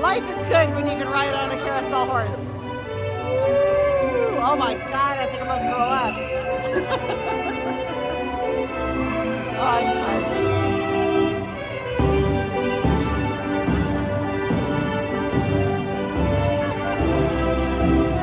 Life is good when you can ride on a carousel horse. Ooh, oh my God, I think I'm gonna throw up. oh, it's fun. Thank